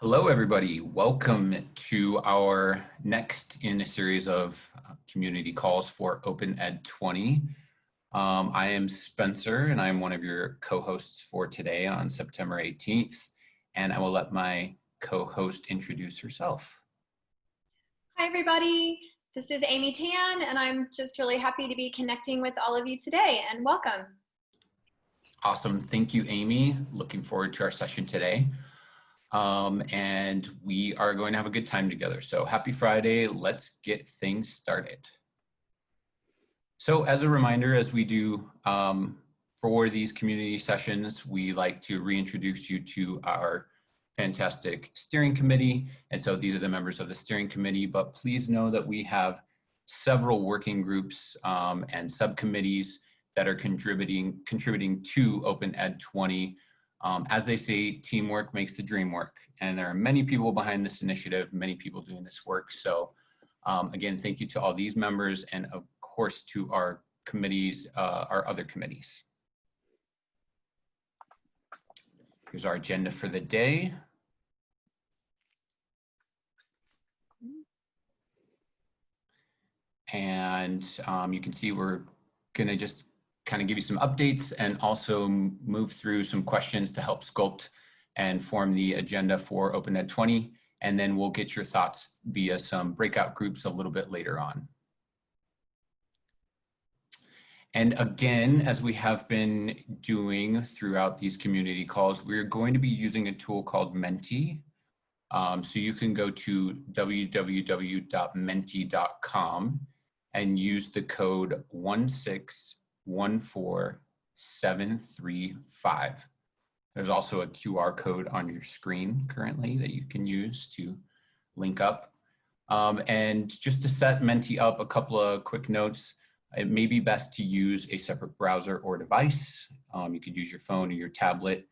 Hello, everybody. Welcome to our next in a series of uh, community calls for Open Ed 20. Um, I am Spencer, and I'm one of your co-hosts for today on September 18th. And I will let my co-host introduce herself. Hi, everybody. This is Amy Tan, and I'm just really happy to be connecting with all of you today, and welcome. Awesome. Thank you, Amy. Looking forward to our session today um, and we are going to have a good time together. So happy Friday, let's get things started. So as a reminder, as we do um, for these community sessions, we like to reintroduce you to our fantastic steering committee. And so these are the members of the steering committee, but please know that we have several working groups um, and subcommittees that are contributing, contributing to Open Ed 20 um, as they say, teamwork makes the dream work. And there are many people behind this initiative, many people doing this work. So um, again, thank you to all these members and of course to our committees, uh, our other committees. Here's our agenda for the day. And um, you can see we're gonna just kind of give you some updates and also move through some questions to help sculpt and form the agenda for Open Ed 20. And then we'll get your thoughts via some breakout groups a little bit later on. And again, as we have been doing throughout these community calls, we're going to be using a tool called Menti. Um, so you can go to www.menti.com and use the code 16 14735. There's also a QR code on your screen currently that you can use to link up. Um, and just to set Menti up, a couple of quick notes. It may be best to use a separate browser or device. Um, you could use your phone or your tablet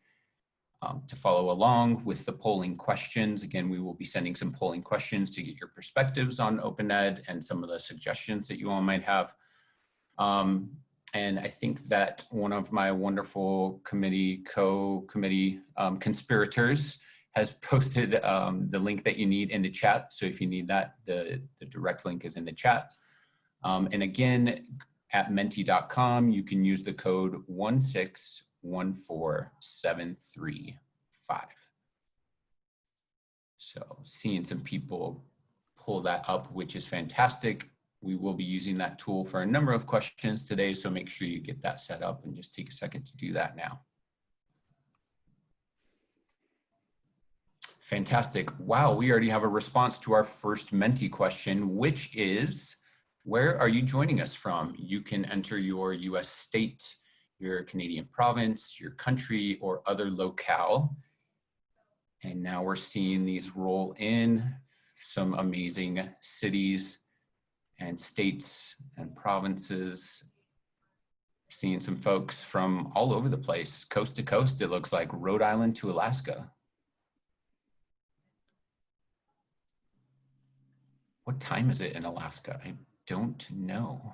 um, to follow along with the polling questions. Again, we will be sending some polling questions to get your perspectives on Open Ed and some of the suggestions that you all might have. Um, and I think that one of my wonderful committee, co-committee um, conspirators has posted um, the link that you need in the chat. So if you need that, the, the direct link is in the chat. Um, and again, at menti.com, you can use the code 1614735. So seeing some people pull that up, which is fantastic. We will be using that tool for a number of questions today, so make sure you get that set up and just take a second to do that now. Fantastic. Wow, we already have a response to our first Menti question, which is, where are you joining us from? You can enter your US state, your Canadian province, your country, or other locale. And now we're seeing these roll in, some amazing cities and states and provinces. Seeing some folks from all over the place, coast to coast, it looks like Rhode Island to Alaska. What time is it in Alaska? I don't know.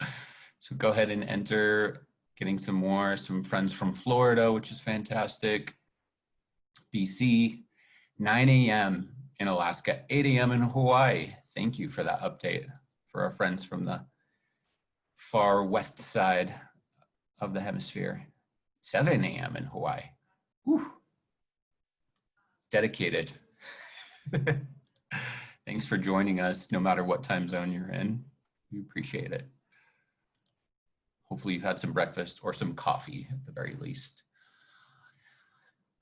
so go ahead and enter, getting some more, some friends from Florida, which is fantastic. BC, 9 a.m. in Alaska, 8 a.m. in Hawaii, thank you for that update for our friends from the far west side of the hemisphere. 7 a.m. in Hawaii. Whew. Dedicated. Thanks for joining us, no matter what time zone you're in. We appreciate it. Hopefully you've had some breakfast or some coffee at the very least.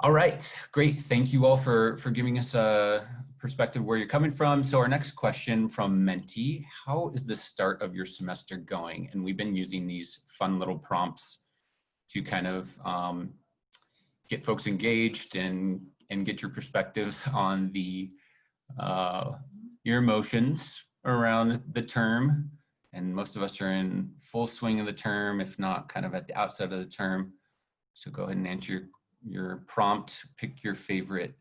All right, great. Thank you all for, for giving us a perspective where you're coming from. So our next question from Menti, how is the start of your semester going? And we've been using these fun little prompts to kind of um, get folks engaged and, and get your perspectives on the, uh, your emotions around the term. And most of us are in full swing of the term, if not kind of at the outset of the term. So go ahead and answer your your prompt, pick your favorite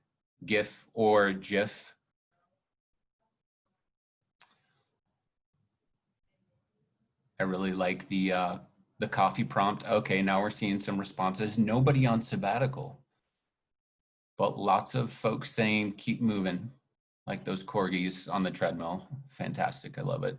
GIF or GIF. I really like the uh, the coffee prompt. Okay, now we're seeing some responses. Nobody on sabbatical. but lots of folks saying keep moving, like those corgis on the treadmill. Fantastic, I love it.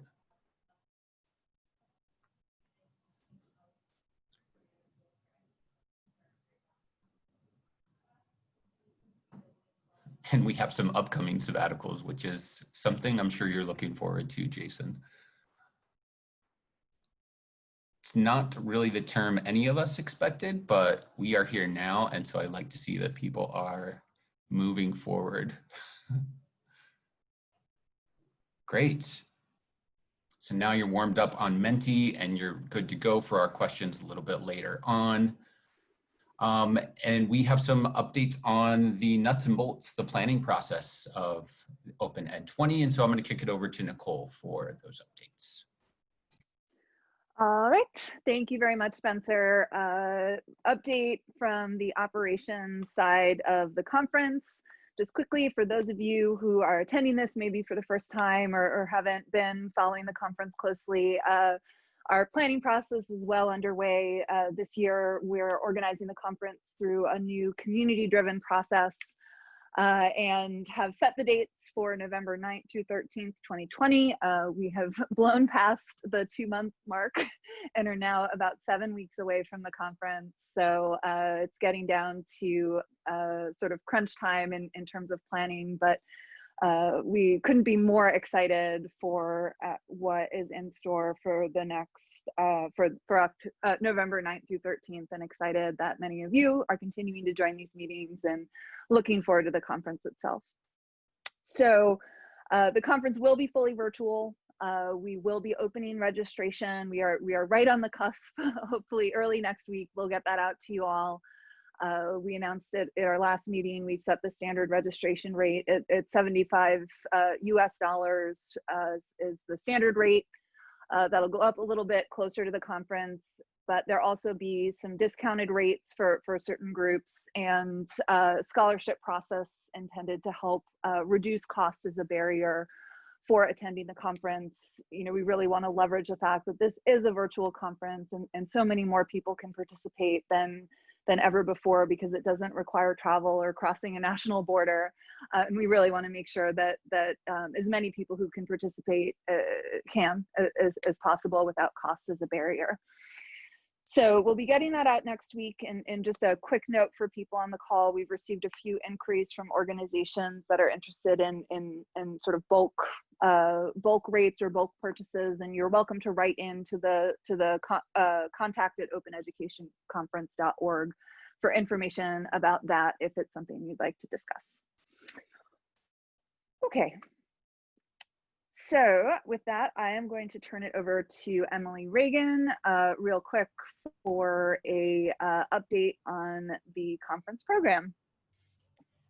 And we have some upcoming sabbaticals, which is something I'm sure you're looking forward to, Jason. It's not really the term any of us expected, but we are here now. And so I like to see that people are moving forward. Great. So now you're warmed up on Menti and you're good to go for our questions a little bit later on. Um, and we have some updates on the nuts and bolts, the planning process of Open Ed 20. And so I'm going to kick it over to Nicole for those updates. All right, thank you very much, Spencer. Uh, update from the operations side of the conference. Just quickly, for those of you who are attending this maybe for the first time or, or haven't been following the conference closely, uh, our planning process is well underway. Uh, this year, we're organizing the conference through a new community-driven process uh, and have set the dates for November 9th through 13th, 2020. Uh, we have blown past the two month mark and are now about seven weeks away from the conference. So uh, it's getting down to uh, sort of crunch time in, in terms of planning, but uh, we couldn't be more excited for uh, what is in store for the next uh, for for uh, November 9th through 13th, and excited that many of you are continuing to join these meetings and looking forward to the conference itself. So uh, the conference will be fully virtual. Uh, we will be opening registration. We are we are right on the cusp. Hopefully, early next week, we'll get that out to you all. Uh, we announced it at our last meeting. We set the standard registration rate at, at 75 uh, US dollars uh, is the standard rate. Uh, that'll go up a little bit closer to the conference, but there'll also be some discounted rates for, for certain groups and uh, scholarship process intended to help uh, reduce cost as a barrier for attending the conference. You know, we really want to leverage the fact that this is a virtual conference and, and so many more people can participate than than ever before because it doesn't require travel or crossing a national border. Uh, and we really want to make sure that that um, as many people who can participate uh, can as, as possible without cost as a barrier. So we'll be getting that out next week. And, and just a quick note for people on the call, we've received a few inquiries from organizations that are interested in, in, in sort of bulk uh, bulk rates or bulk purchases. And you're welcome to write into the, to the uh, contact at openeducationconference.org for information about that if it's something you'd like to discuss. Okay, so with that, I am going to turn it over to Emily Reagan uh, real quick for a uh, update on the conference program.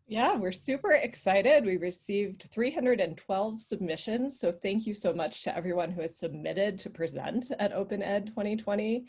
Yeah, we're super excited. We received 312 submissions. So thank you so much to everyone who has submitted to present at Open Ed 2020.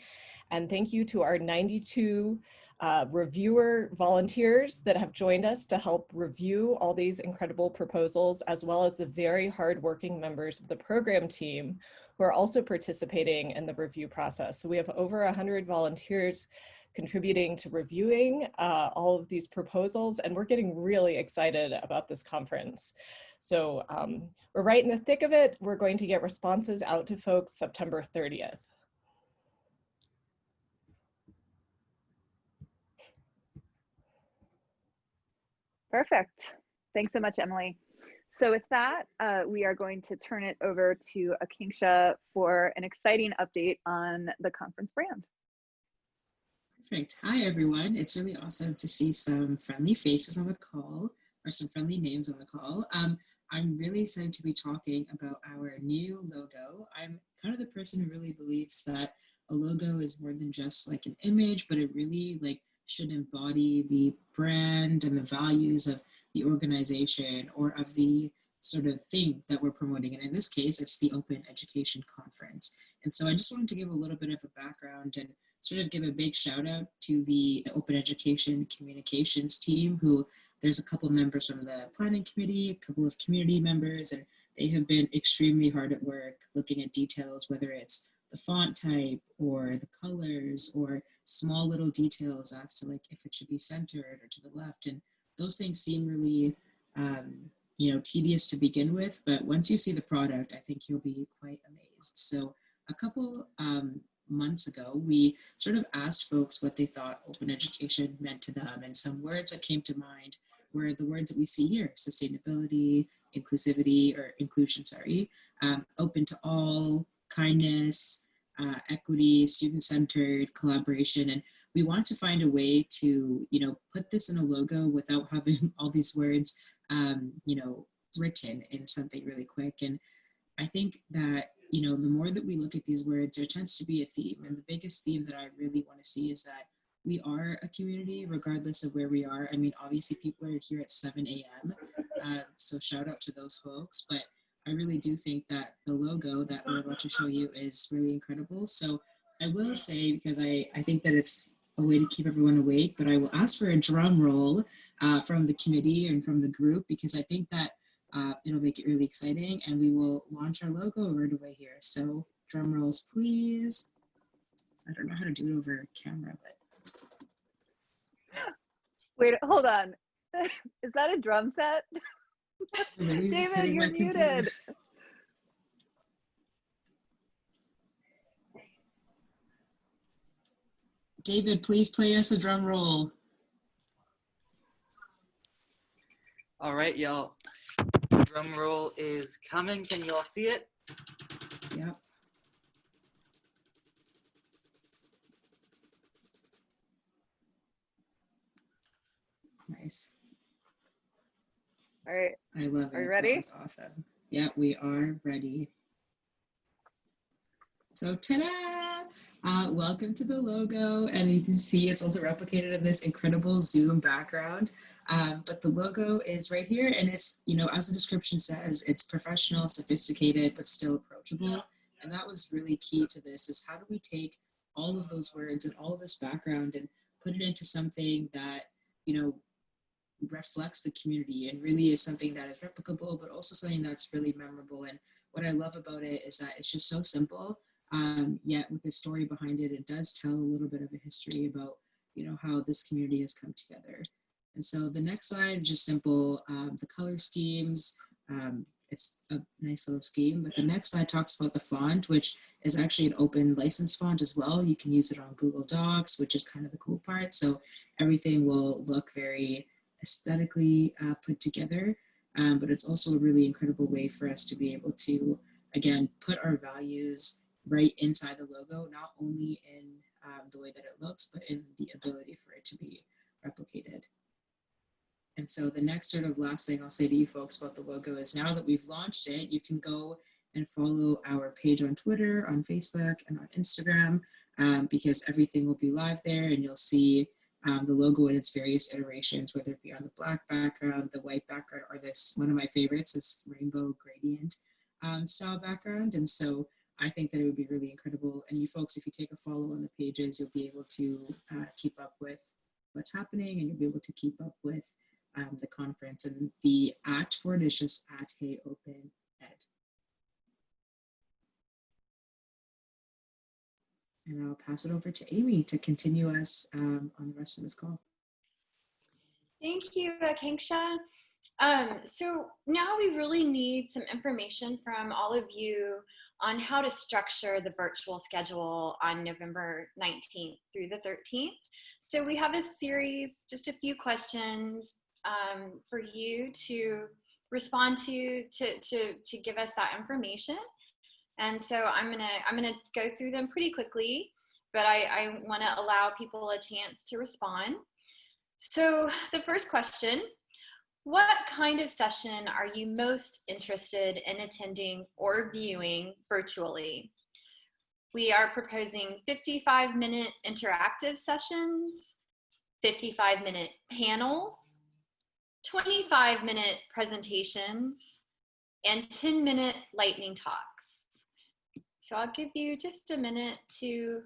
And thank you to our 92 uh, reviewer volunteers that have joined us to help review all these incredible proposals, as well as the very hardworking members of the program team who are also participating in the review process. So we have over 100 volunteers contributing to reviewing uh, all of these proposals, and we're getting really excited about this conference. So um, we're right in the thick of it. We're going to get responses out to folks September 30th. Perfect. Thanks so much, Emily. So with that, uh, we are going to turn it over to Akanksha for an exciting update on the conference brand. Perfect. Hi, everyone. It's really awesome to see some friendly faces on the call or some friendly names on the call. Um, I'm really excited to be talking about our new logo. I'm kind of the person who really believes that a logo is more than just like an image, but it really like should embody the brand and the values of the organization or of the sort of thing that we're promoting. And in this case, it's the Open Education Conference. And so I just wanted to give a little bit of a background and sort of give a big shout out to the Open Education Communications team, who there's a couple members from the planning committee, a couple of community members, and they have been extremely hard at work looking at details, whether it's the font type or the colors or small little details as to like if it should be centered or to the left. And those things seem really, um, you know, tedious to begin with, but once you see the product, I think you'll be quite amazed. So a couple um, months ago, we sort of asked folks what they thought open education meant to them. And some words that came to mind were the words that we see here, sustainability, inclusivity, or inclusion, sorry, um, open to all, kindness, uh, equity, student-centered, collaboration. And we wanted to find a way to, you know, put this in a logo without having all these words, um, you know, written in something really quick. And I think that you know, the more that we look at these words, there tends to be a theme. And the biggest theme that I really want to see is that we are a community regardless of where we are. I mean, obviously people are here at 7 a.m. Uh, so shout out to those folks. But I really do think that the logo that we're about to show you is really incredible. So I will say, because I, I think that it's a way to keep everyone awake, but I will ask for a drum roll uh, from the committee and from the group, because I think that uh, it'll make it really exciting and we will launch our logo right away here. So drum rolls, please. I don't know how to do it over camera, but. Wait, hold on. Is that a drum set? David, you're muted. David, please play us a drum roll. All right, y'all drum roll is coming. Can you all see it? Yep. Nice. All right. I love it. Are you ready? That's awesome. Yeah, we are ready. So ta-da! Uh, welcome to the logo. And you can see it's also replicated in this incredible Zoom background. Um, but the logo is right here and it's, you know, as the description says, it's professional, sophisticated, but still approachable. And that was really key to this is how do we take all of those words and all of this background and put it into something that, you know, reflects the community and really is something that is replicable, but also something that's really memorable. And what I love about it is that it's just so simple, um, yet with the story behind it, it does tell a little bit of a history about, you know, how this community has come together. And so the next slide, just simple, um, the color schemes. Um, it's a nice little scheme, but the next slide talks about the font, which is actually an open license font as well. You can use it on Google Docs, which is kind of the cool part. So everything will look very aesthetically uh, put together, um, but it's also a really incredible way for us to be able to, again, put our values right inside the logo, not only in um, the way that it looks, but in the ability for it to be replicated. And so the next sort of last thing I'll say to you folks about the logo is now that we've launched it, you can go and follow our page on Twitter, on Facebook, and on Instagram, um, because everything will be live there and you'll see um, the logo in its various iterations, whether it be on the black background, the white background, or this, one of my favorites, this rainbow gradient um, style background. And so I think that it would be really incredible. And you folks, if you take a follow on the pages, you'll be able to uh, keep up with what's happening and you'll be able to keep up with um, the conference. And the at for it is just at Hey Open Ed. And I'll pass it over to Amy to continue us um, on the rest of this call. Thank you, Akanksha. Um, so now we really need some information from all of you on how to structure the virtual schedule on November 19th through the 13th. So we have a series, just a few questions um, for you to respond to, to, to, to give us that information. And so I'm gonna, I'm gonna go through them pretty quickly, but I, I wanna allow people a chance to respond. So the first question, what kind of session are you most interested in attending or viewing virtually? We are proposing 55 minute interactive sessions, 55 minute panels, 25 minute presentations, and 10 minute lightning talks. So I'll give you just a minute to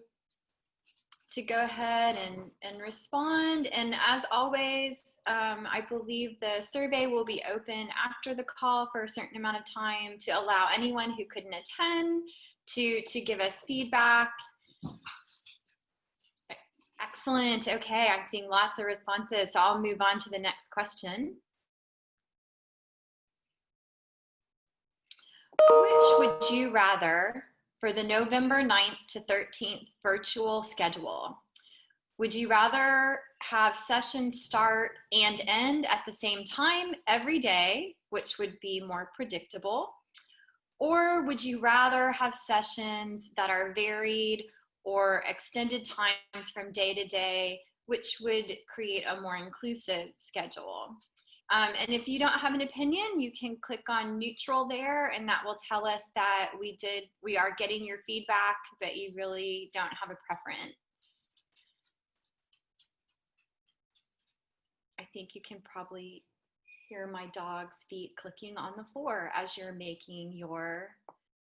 to go ahead and, and respond. And as always, um, I believe the survey will be open after the call for a certain amount of time to allow anyone who couldn't attend to, to give us feedback. Excellent. Okay, I'm seeing lots of responses, so I'll move on to the next question. Which would you rather for the November 9th to 13th virtual schedule? Would you rather have sessions start and end at the same time every day, which would be more predictable? Or would you rather have sessions that are varied or extended times from day to day, which would create a more inclusive schedule? Um, and if you don't have an opinion, you can click on neutral there and that will tell us that we did, we are getting your feedback, but you really don't have a preference. I think you can probably hear my dog's feet clicking on the floor as you're making your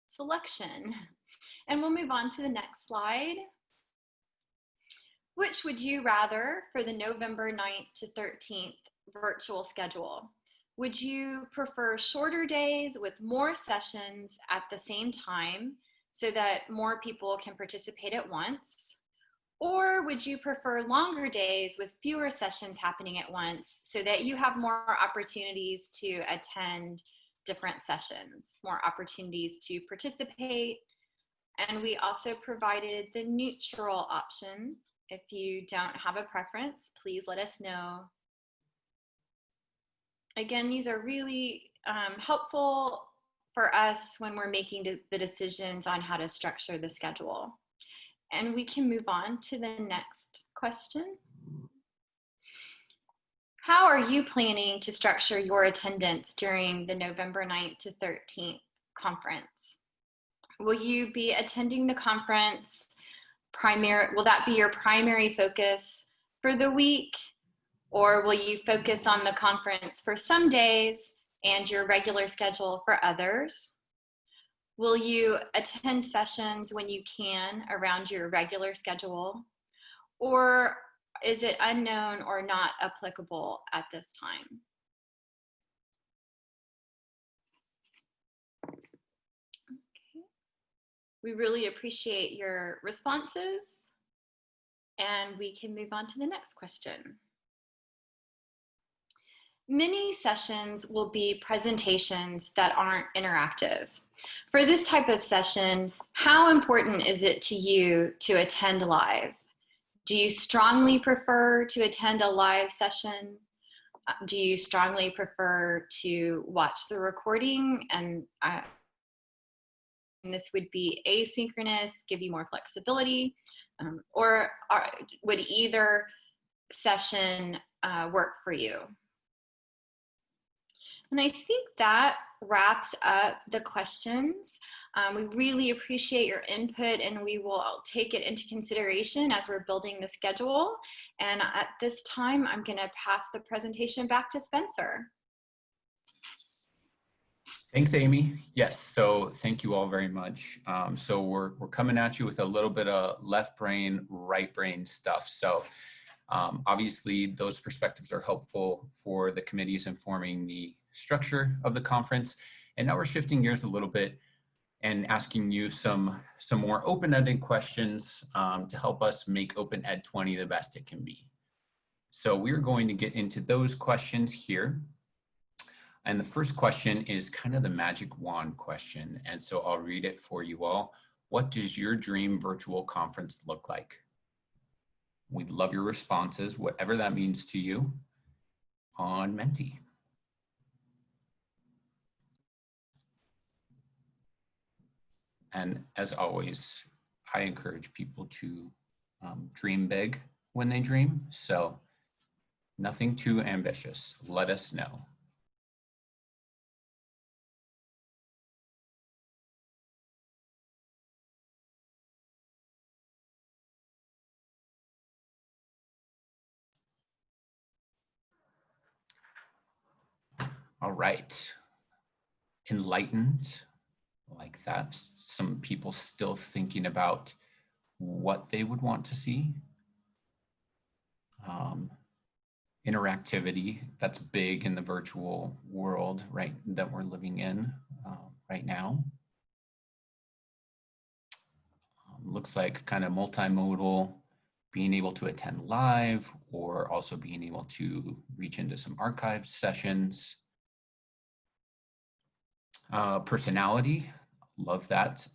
selection. And we'll move on to the next slide. Which would you rather for the November 9th to 13th virtual schedule? Would you prefer shorter days with more sessions at the same time so that more people can participate at once? Or would you prefer longer days with fewer sessions happening at once so that you have more opportunities to attend different sessions, more opportunities to participate? And we also provided the neutral option. If you don't have a preference, please let us know. Again, these are really um, helpful for us when we're making the decisions on how to structure the schedule. And we can move on to the next question. How are you planning to structure your attendance during the November 9th to 13th conference? Will you be attending the conference primary, will that be your primary focus for the week? Or will you focus on the conference for some days and your regular schedule for others? Will you attend sessions when you can around your regular schedule? Or is it unknown or not applicable at this time? Okay. We really appreciate your responses and we can move on to the next question. Many sessions will be presentations that aren't interactive. For this type of session, how important is it to you to attend live? Do you strongly prefer to attend a live session? Uh, do you strongly prefer to watch the recording and, uh, this would be asynchronous, give you more flexibility, um, or are, would either session uh, work for you? And I think that wraps up the questions. Um, we really appreciate your input and we will take it into consideration as we're building the schedule. And at this time, I'm gonna pass the presentation back to Spencer. Thanks, Amy. Yes, so thank you all very much. Um, so we're, we're coming at you with a little bit of left brain, right brain stuff. So um, obviously those perspectives are helpful for the committees informing the structure of the conference. And now we're shifting gears a little bit and asking you some, some more open-ended questions um, to help us make Open Ed 20 the best it can be. So we're going to get into those questions here. And the first question is kind of the magic wand question. And so I'll read it for you all. What does your dream virtual conference look like? We'd love your responses, whatever that means to you on Menti. And as always, I encourage people to um, dream big when they dream. So nothing too ambitious. Let us know. All right. Enlightened like that. Some people still thinking about what they would want to see. Um, interactivity, that's big in the virtual world, right, that we're living in uh, right now. Um, looks like kind of multimodal being able to attend live or also being able to reach into some archive sessions. Uh, personality, love that.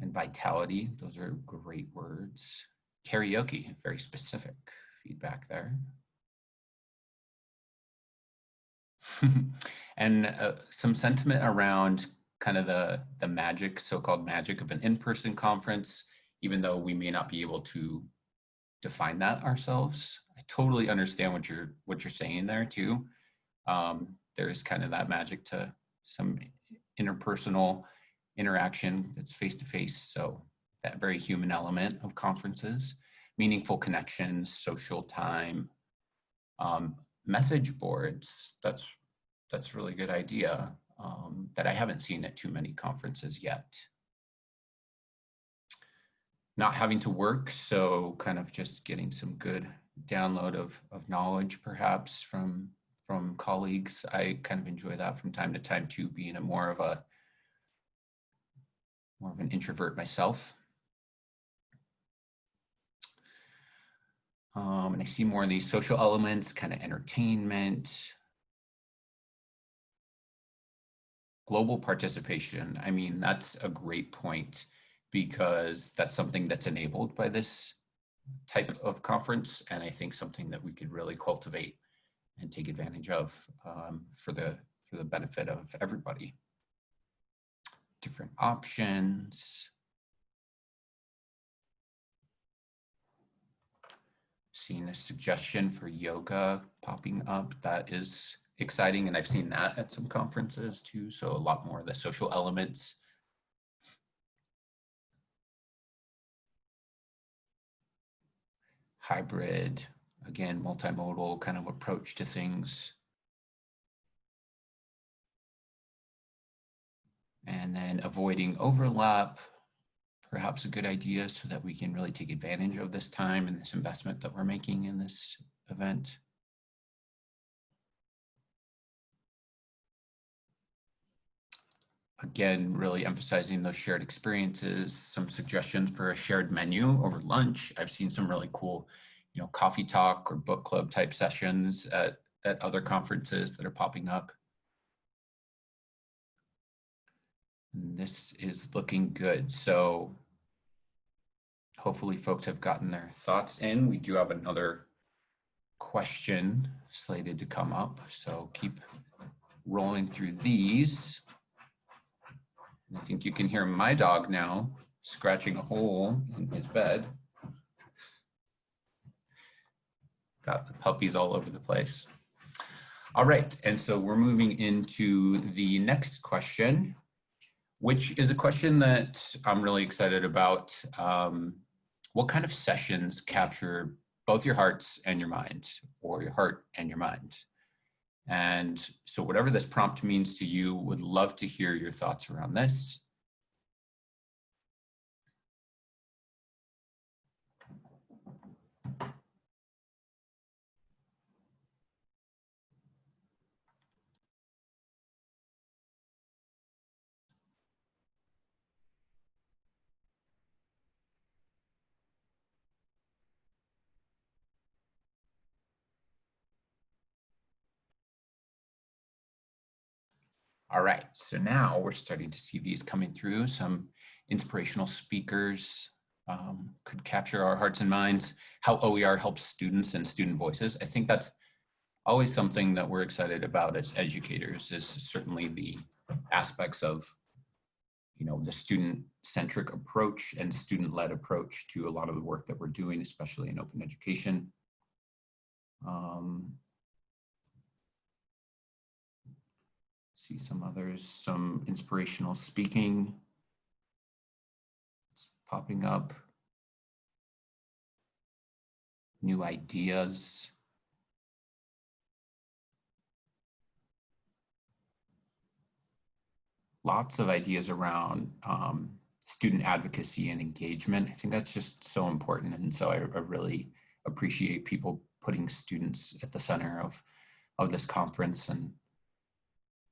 And vitality, those are great words. Karaoke, very specific feedback there. and uh, some sentiment around kind of the, the magic, so-called magic of an in-person conference, even though we may not be able to define that ourselves. I totally understand what you're what you're saying there too. Um, there is kind of that magic to some interpersonal interaction that's face to face. So that very human element of conferences, meaningful connections, social time, um, message boards. That's that's really good idea um, that I haven't seen at too many conferences yet not having to work. So kind of just getting some good download of, of knowledge perhaps from, from colleagues. I kind of enjoy that from time to time too, being a more of a, more of an introvert myself. Um, and I see more of these social elements, kind of entertainment, global participation. I mean, that's a great point because that's something that's enabled by this type of conference. And I think something that we could really cultivate and take advantage of um, for, the, for the benefit of everybody. Different options. Seeing a suggestion for yoga popping up. That is exciting. And I've seen that at some conferences too. So a lot more of the social elements hybrid, again, multimodal kind of approach to things. And then avoiding overlap, perhaps a good idea so that we can really take advantage of this time and this investment that we're making in this event. Again, really emphasizing those shared experiences, some suggestions for a shared menu over lunch. I've seen some really cool, you know, coffee talk or book club type sessions at, at other conferences that are popping up. And this is looking good. So hopefully folks have gotten their thoughts in. We do have another question slated to come up. So keep rolling through these. I think you can hear my dog now scratching a hole in his bed. Got the puppies all over the place. All right, and so we're moving into the next question, which is a question that I'm really excited about. Um, what kind of sessions capture both your hearts and your mind, or your heart and your mind? And so whatever this prompt means to you, would love to hear your thoughts around this. All right, so now we're starting to see these coming through. Some inspirational speakers um, could capture our hearts and minds, how OER helps students and student voices. I think that's always something that we're excited about as educators is certainly the aspects of you know, the student-centric approach and student-led approach to a lot of the work that we're doing, especially in open education. Um, see some others, some inspirational speaking. It's popping up. New ideas. Lots of ideas around um, student advocacy and engagement. I think that's just so important. And so I, I really appreciate people putting students at the center of, of this conference and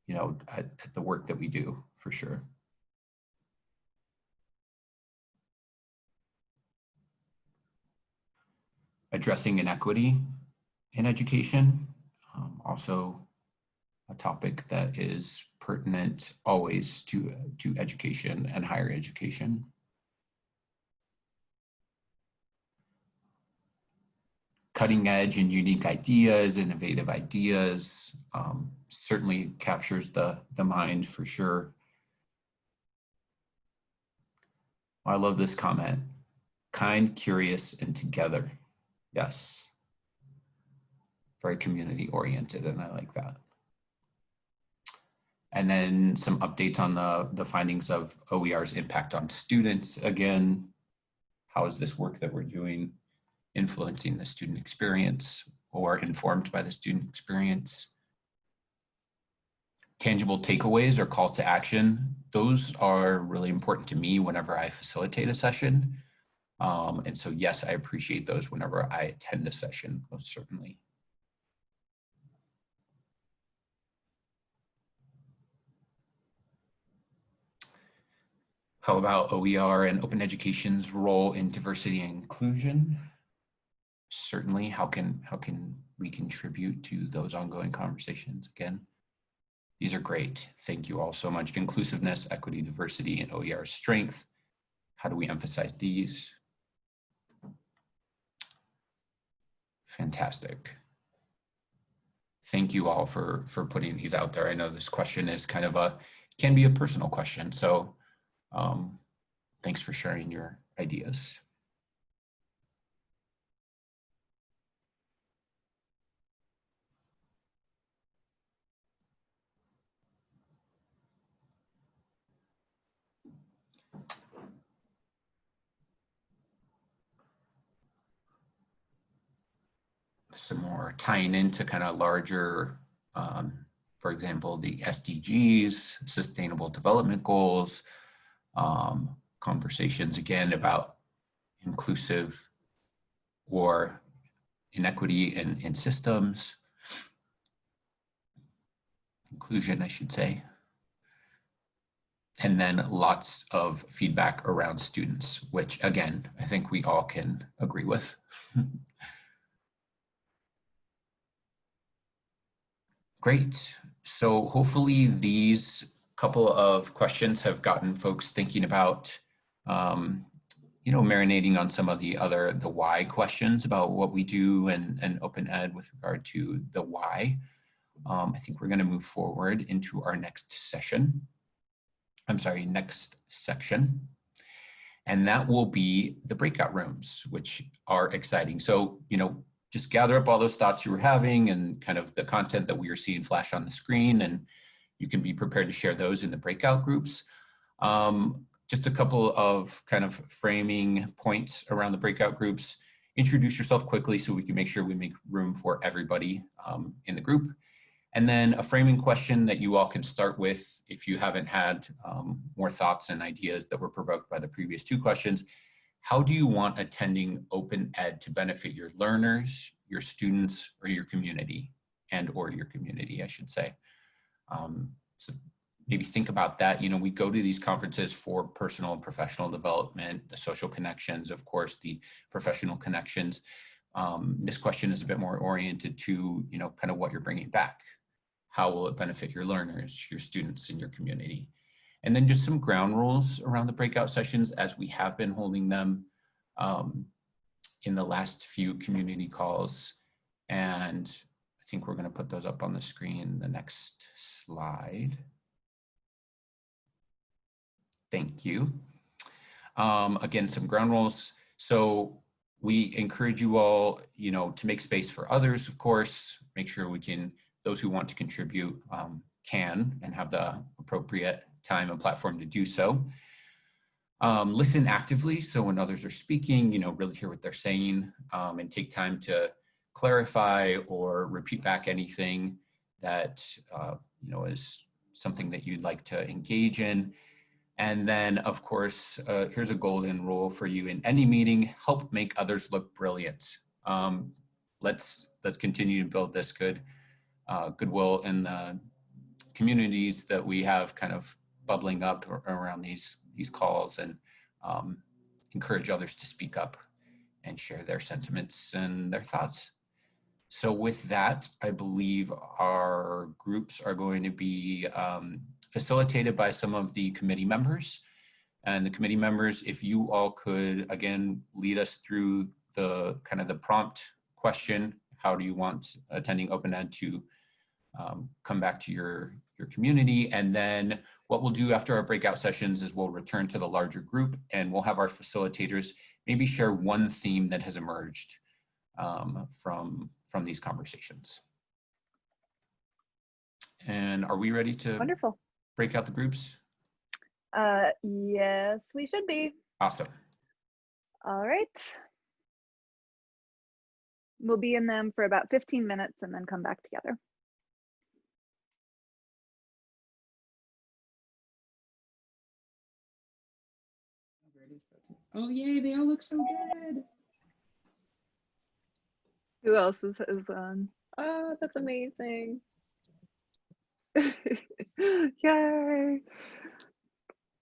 you know, at, at the work that we do for sure. addressing inequity in education, um, also a topic that is pertinent always to, to education and higher education. Cutting edge and unique ideas, innovative ideas, um, certainly captures the, the mind for sure. I love this comment. Kind, curious, and together. Yes. Very community oriented, and I like that. And then some updates on the, the findings of OER's impact on students. Again, how is this work that we're doing influencing the student experience or informed by the student experience? Tangible takeaways or calls to action. Those are really important to me whenever I facilitate a session. Um, and so, yes, I appreciate those whenever I attend a session, most certainly. How about OER and open education's role in diversity and inclusion? Certainly, how can, how can we contribute to those ongoing conversations again? These are great. Thank you all so much. Inclusiveness, equity, diversity, and OER strength. How do we emphasize these? Fantastic. Thank you all for, for putting these out there. I know this question is kind of a, can be a personal question. So um, thanks for sharing your ideas. Some more tying into kind of larger, um, for example, the SDGs, Sustainable Development Goals, um, conversations again about inclusive or inequity in, in systems, inclusion, I should say. And then lots of feedback around students, which again, I think we all can agree with. Great. So hopefully these couple of questions have gotten folks thinking about, um, you know, marinating on some of the other, the why questions about what we do and, and open ed with regard to the why. Um, I think we're going to move forward into our next session. I'm sorry, next section. And that will be the breakout rooms, which are exciting. So, you know, just gather up all those thoughts you were having and kind of the content that we are seeing flash on the screen and you can be prepared to share those in the breakout groups. Um, just a couple of kind of framing points around the breakout groups. Introduce yourself quickly so we can make sure we make room for everybody um, in the group. And then a framing question that you all can start with if you haven't had um, more thoughts and ideas that were provoked by the previous two questions. How do you want attending open ed to benefit your learners, your students, or your community and or your community, I should say. Um, so maybe think about that. You know, we go to these conferences for personal and professional development, the social connections, of course, the professional connections. Um, this question is a bit more oriented to, you know, kind of what you're bringing back. How will it benefit your learners, your students, and your community? And then just some ground rules around the breakout sessions as we have been holding them um, in the last few community calls. And I think we're gonna put those up on the screen, the next slide. Thank you. Um, again, some ground rules. So we encourage you all, you know, to make space for others, of course, make sure we can, those who want to contribute um, can and have the appropriate time and platform to do so. Um, listen actively, so when others are speaking, you know, really hear what they're saying um, and take time to clarify or repeat back anything that, uh, you know, is something that you'd like to engage in. And then, of course, uh, here's a golden rule for you in any meeting, help make others look brilliant. Um, let's, let's continue to build this good uh, goodwill in the communities that we have kind of bubbling up around these these calls and um, encourage others to speak up and share their sentiments and their thoughts. So with that, I believe our groups are going to be um, facilitated by some of the committee members. And the committee members, if you all could, again, lead us through the kind of the prompt question, how do you want attending open ed to um, come back to your, your community? And then what we'll do after our breakout sessions is we'll return to the larger group and we'll have our facilitators maybe share one theme that has emerged um, from, from these conversations. And are we ready to Wonderful. break out the groups? Uh, yes, we should be. Awesome. All right. We'll be in them for about 15 minutes and then come back together. Oh yay, they all look so good. Who else is, is on? Oh, that's amazing. Yay.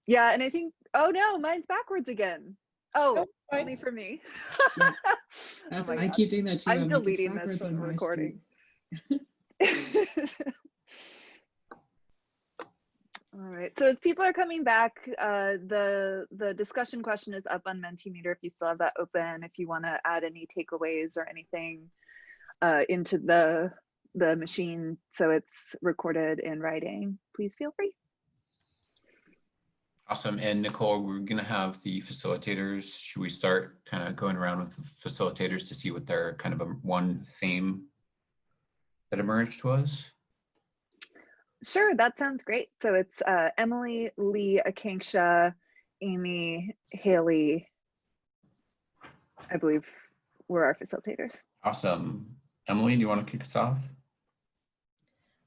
Yeah, and I think, oh no, mine's backwards again. Oh, Oh, only for me. Yeah. Oh I God. keep doing that too. I'm it's deleting this from recording. All right, so as people are coming back, uh, the the discussion question is up on Mentimeter if you still have that open, if you want to add any takeaways or anything uh, into the the machine so it's recorded in writing, please feel free. Awesome. And Nicole, we're going to have the facilitators. Should we start kind of going around with the facilitators to see what their kind of a one theme that emerged was? Sure, that sounds great. So it's uh, Emily, Lee, Akanksha, Amy, Haley, I believe were our facilitators. Awesome. Emily, do you want to kick us off?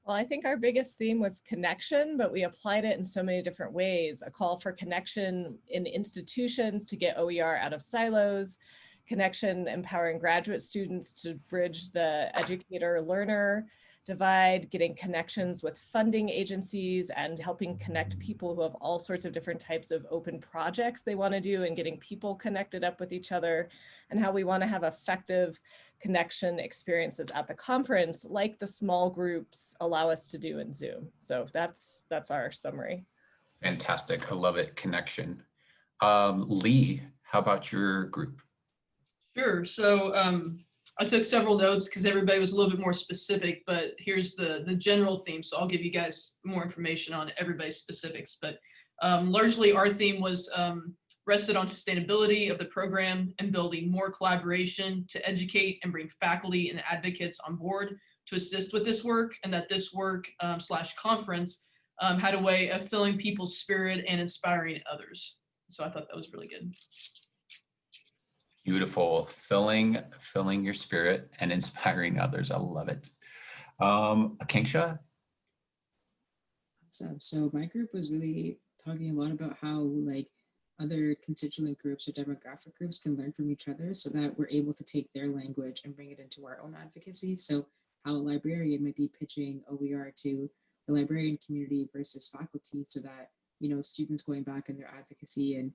Well, I think our biggest theme was connection, but we applied it in so many different ways. A call for connection in institutions to get OER out of silos, connection empowering graduate students to bridge the educator-learner divide, getting connections with funding agencies and helping connect people who have all sorts of different types of open projects they want to do and getting people connected up with each other and how we want to have effective connection experiences at the conference like the small groups allow us to do in Zoom. So that's that's our summary. Fantastic. I love it. Connection. Um, Lee, how about your group? Sure. So um, I took several notes because everybody was a little bit more specific, but here's the, the general theme. So I'll give you guys more information on everybody's specifics. But um, largely our theme was um, rested on sustainability of the program and building more collaboration to educate and bring faculty and advocates on board to assist with this work and that this work um, slash conference um, had a way of filling people's spirit and inspiring others. So I thought that was really good. Beautiful. Filling, filling your spirit and inspiring others. I love it. Um, Akanksha? Awesome. So my group was really talking a lot about how like other constituent groups or demographic groups can learn from each other so that we're able to take their language and bring it into our own advocacy. So how a librarian might be pitching OER to the librarian community versus faculty so that, you know, students going back in their advocacy and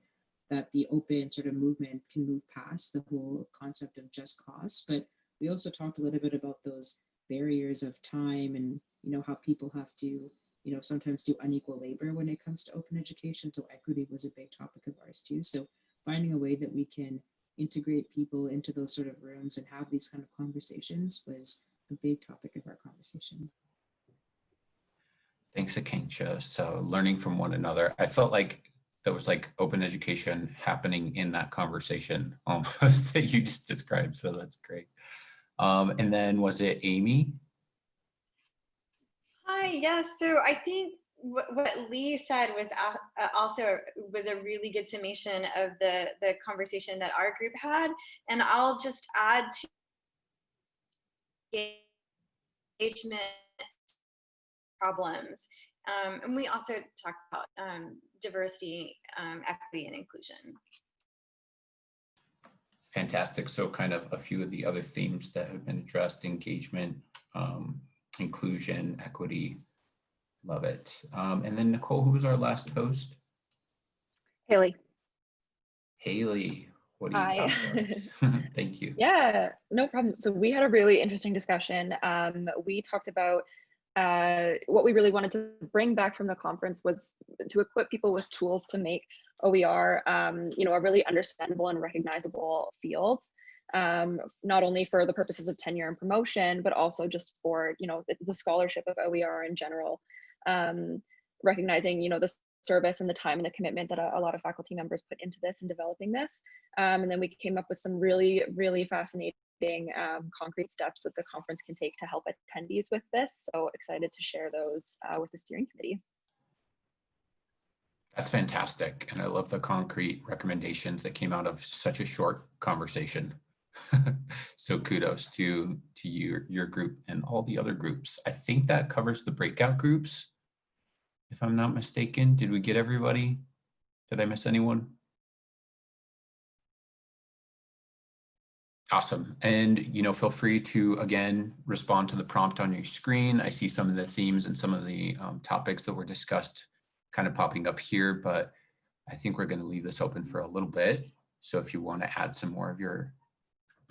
that the open sort of movement can move past the whole concept of just cost. But we also talked a little bit about those barriers of time and, you know, how people have to you know, sometimes do unequal labor when it comes to open education. So equity was a big topic of ours too. So finding a way that we can integrate people into those sort of rooms and have these kind of conversations was a big topic of our conversation. Thanks, Akanksha. So learning from one another. I felt like there was like open education happening in that conversation um, that you just described. So that's great. Um, and then was it Amy? Hi, yes. So I think what, Lee said was also was a really good summation of the the conversation that our group had, and I'll just add to engagement problems. Um, and we also talked about um, diversity, um, equity, and inclusion. Fantastic. So kind of a few of the other themes that have been addressed, engagement, um, inclusion, equity. Love it. Um, and then Nicole, who was our last host? Haley. Haley. What do you Hi. have for? Thank you. Yeah, no problem. So we had a really interesting discussion. Um, we talked about uh, what we really wanted to bring back from the conference was to equip people with tools to make OER, um, you know, a really understandable and recognizable field, um, not only for the purposes of tenure and promotion, but also just for, you know, the, the scholarship of OER in general, um, recognizing, you know, the service and the time and the commitment that a, a lot of faculty members put into this and developing this. Um, and then we came up with some really, really fascinating um, concrete steps that the conference can take to help attendees with this. So excited to share those uh, with the steering committee. That's fantastic. And I love the concrete recommendations that came out of such a short conversation. so kudos to to your your group and all the other groups. I think that covers the breakout groups. If I'm not mistaken, did we get everybody? Did I miss anyone? Awesome. And, you know, feel free to, again, respond to the prompt on your screen. I see some of the themes and some of the um, topics that were discussed kind of popping up here, but I think we're going to leave this open for a little bit. So if you want to add some more of your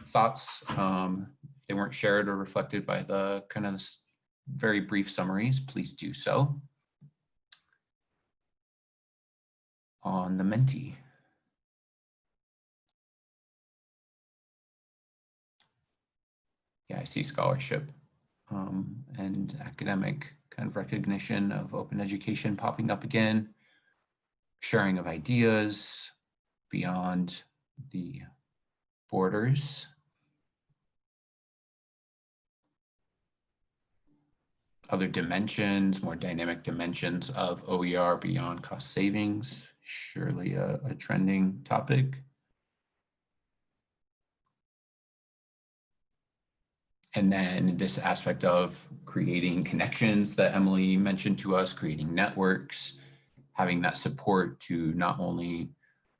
thoughts, um, if they weren't shared or reflected by the kind of very brief summaries, please do so. On the Menti. See scholarship um, and academic kind of recognition of open education popping up again, sharing of ideas beyond the borders. Other dimensions, more dynamic dimensions of OER beyond cost savings, surely a, a trending topic. And then this aspect of creating connections that Emily mentioned to us, creating networks, having that support to not only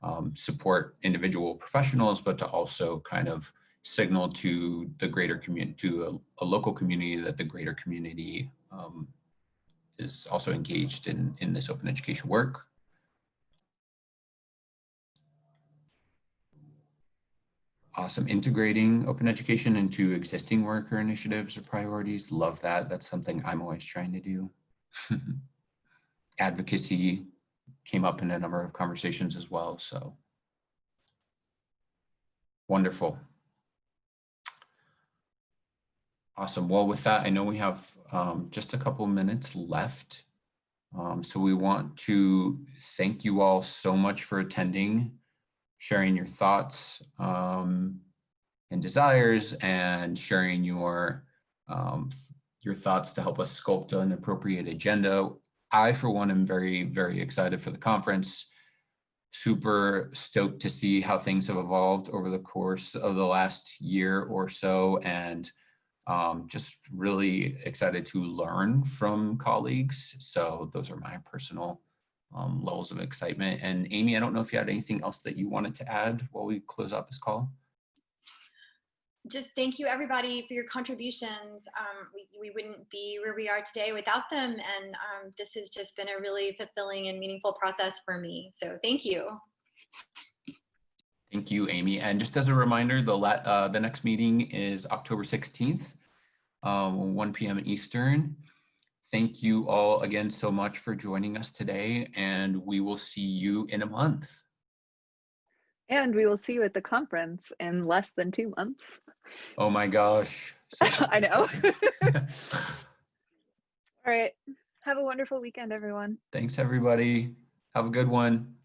um, support individual professionals, but to also kind of signal to the greater community, to a, a, local community that the greater community um, is also engaged in, in this open education work. Awesome. Integrating open education into existing worker initiatives or priorities. Love that. That's something I'm always trying to do. Advocacy came up in a number of conversations as well. So wonderful. Awesome. Well, with that, I know we have um, just a couple minutes left. Um, so we want to thank you all so much for attending sharing your thoughts um, and desires and sharing your um, your thoughts to help us sculpt an appropriate agenda. I, for one, am very, very excited for the conference. Super stoked to see how things have evolved over the course of the last year or so and um, just really excited to learn from colleagues. So those are my personal um, levels of excitement. And Amy, I don't know if you had anything else that you wanted to add while we close out this call. Just thank you everybody for your contributions. Um, we, we wouldn't be where we are today without them. And um, this has just been a really fulfilling and meaningful process for me. So thank you. Thank you, Amy. And just as a reminder, the, uh, the next meeting is October 16th, um, 1 p.m. Eastern. Thank you all again so much for joining us today, and we will see you in a month. And we will see you at the conference in less than two months. Oh my gosh. I know. all right. Have a wonderful weekend, everyone. Thanks, everybody. Have a good one.